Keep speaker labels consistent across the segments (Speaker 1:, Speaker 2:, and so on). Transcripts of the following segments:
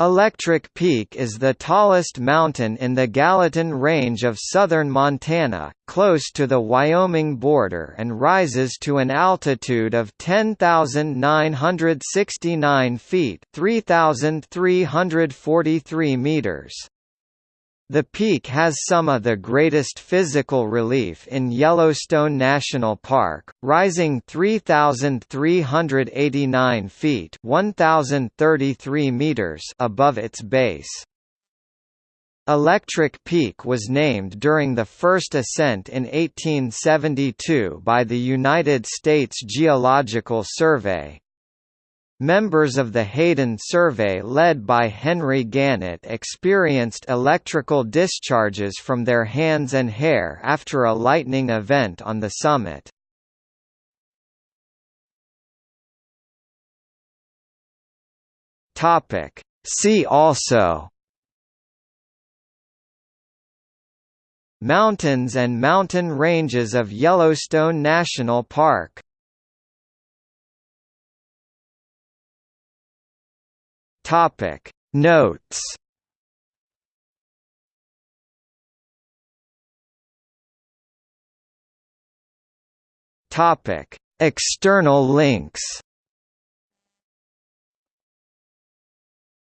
Speaker 1: Electric Peak is the tallest mountain in the Gallatin Range of southern Montana, close to the Wyoming border and rises to an altitude of 10,969 feet 3,343 meters. The peak has some of the greatest physical relief in Yellowstone National Park, rising 3,389 feet 1,033 meters above its base. Electric Peak was named during the first ascent in 1872 by the United States Geological Survey, Members of the Hayden survey led by Henry Gannett experienced electrical discharges from their hands and hair after a lightning event on the summit. See also Mountains and mountain ranges of Yellowstone National Park Topic. Notes. Topic. External links.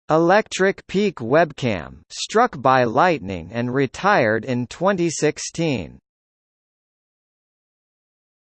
Speaker 1: Electric Peak webcam struck by lightning and retired in 2016